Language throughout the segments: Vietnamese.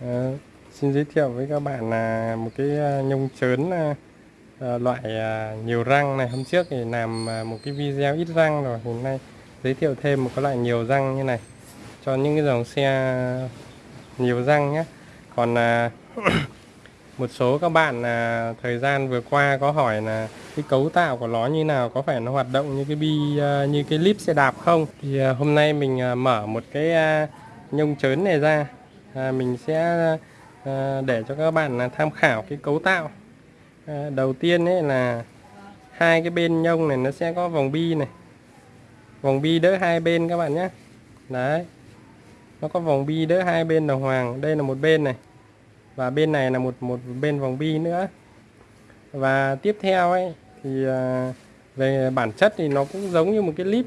À, xin giới thiệu với các bạn là một cái ờ, nhông chớn à, loại à, nhiều răng này. Hôm trước thì làm à, một cái video ít răng rồi. Hôm nay giới thiệu thêm một cái loại nhiều răng như này cho những cái dòng xe nhiều răng nhé. Còn à, một số các bạn à, thời gian vừa qua có hỏi là cái cấu tạo của nó như nào có phải nó hoạt động như cái bi à, như cái lip xe đạp không? Thì à, hôm nay mình à, mở một cái à, nhông chớn này ra à, mình sẽ à, để cho các bạn là tham khảo cái cấu tạo. À, đầu tiên ấy là hai cái bên nhông này nó sẽ có vòng bi này. Vòng bi đỡ hai bên các bạn nhé. Đấy. Nó có vòng bi đỡ hai bên đồng hoàng. Đây là một bên này. Và bên này là một một bên vòng bi nữa. Và tiếp theo ấy thì à, về bản chất thì nó cũng giống như một cái clip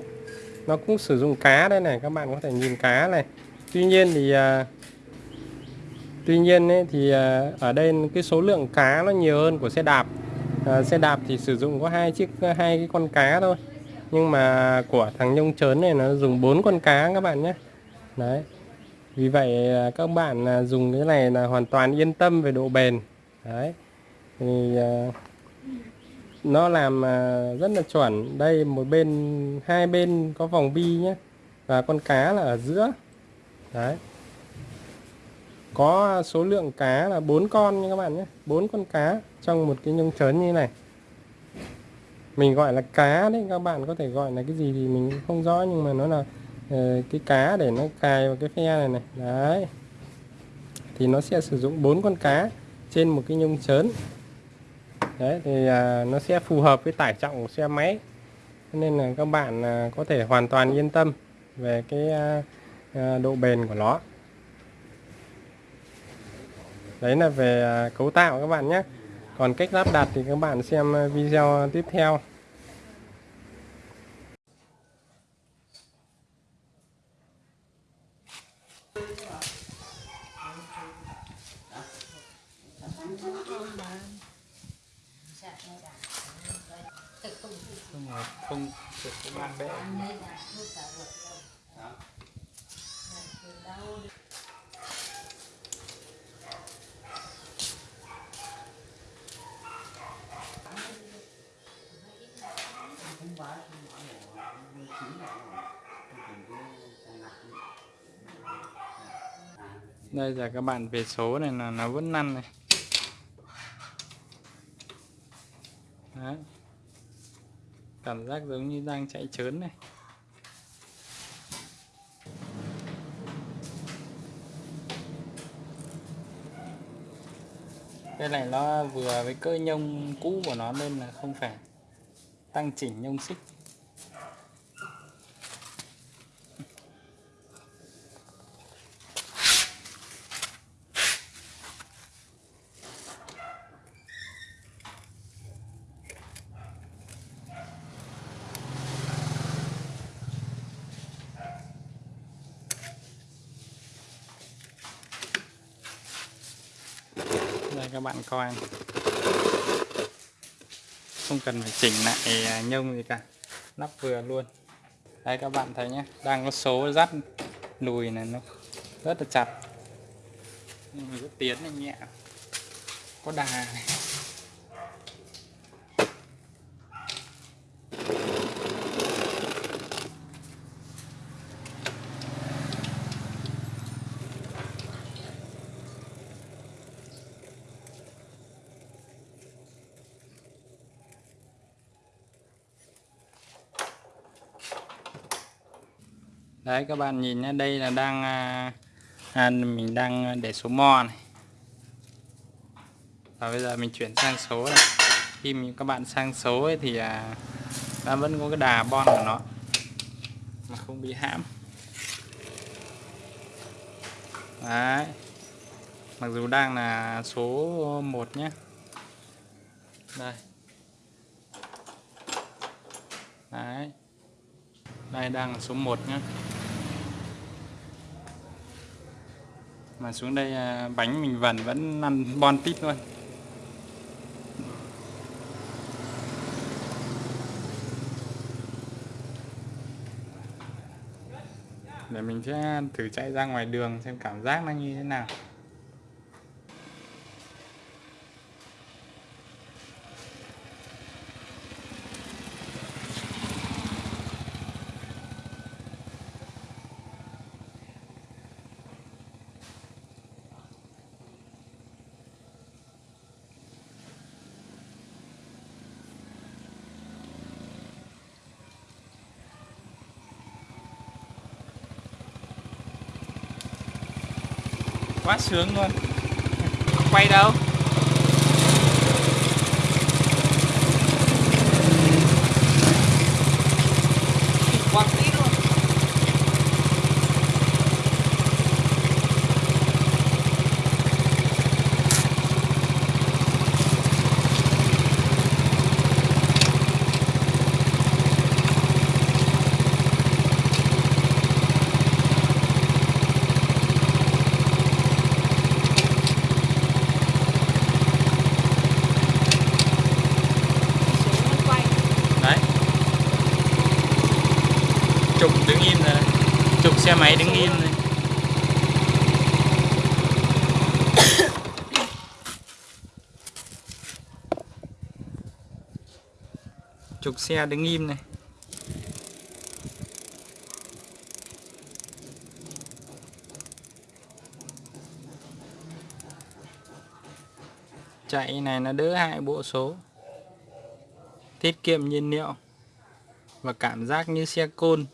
nó cũng sử dụng cá đây này. Các bạn có thể nhìn cá này. Tuy nhiên thì à, tuy nhiên ấy, thì à, ở đây cái số lượng cá nó nhiều hơn của xe đạp. À, xe đạp thì sử dụng có hai chiếc hai cái con cá thôi. Nhưng mà của thằng nhông chớn này nó dùng bốn con cá các bạn nhé. Đấy. Vì vậy à, các bạn à, dùng cái này là hoàn toàn yên tâm về độ bền. Đấy. Thì à, nó làm rất là chuẩn. Đây một bên hai bên có vòng bi nhé. Và con cá là ở giữa. Đấy có số lượng cá là bốn con nha các bạn nhé. Bốn con cá trong một cái nhông chớn như này. Mình gọi là cá đấy các bạn có thể gọi là cái gì thì mình không rõ nhưng mà nó là uh, cái cá để nó cài vào cái phe này này. Đấy. Thì nó sẽ sử dụng bốn con cá trên một cái nhông chớn đấy thì uh, nó sẽ phù hợp với tải trọng của xe máy. Nên là các bạn uh, có thể hoàn toàn yên tâm về cái uh, uh, độ bền của nó đấy là về à, cấu tạo các bạn nhé. Còn cách lắp đặt thì các bạn xem à, video tiếp theo. không không ban bệ đây là các bạn về số này, là nó vẫn năn này. Đấy. cảm giác giống như đang chạy trớn này. Cái này nó vừa với cơ nhông cũ của nó nên là không phải tăng chỉnh nhông xích. Các bạn coi. Không cần phải chỉnh lại à, nhông gì cả. Nắp vừa luôn. Đây, các bạn thấy nhé, đang có số dắt lùi này, nó rất là chặt. Nhưng mà rất tiến này nhẹ. Có đà này. Đấy các bạn nhìn nhé đây là đang à, à, mình đang à, để số mo này. Và bây giờ mình chuyển sang số này. Khi mình, các bạn sang số ấy thì à, nó vẫn có cái đà bon của nó. Mà không bị hãm. Đấy. Mặc dù đang là số 1 nhé. Đây. Đấy. Đây đang là số 1 nhé. Mà xuống đây à, bánh mình vần vẫn ăn bon tít luôn. Để mình sẽ thử chạy ra ngoài đường xem cảm giác nó như thế nào. Quá sướng luôn. Quay đâu quăng tít luôn đấy trục đứng im rồi. Đấy. trục xe máy đứng im rồi. Trục xe đứng im này. Chạy này nó đỡ hại bộ số. Tiết kiệm nhiên liệu và cảm giác như xe côn.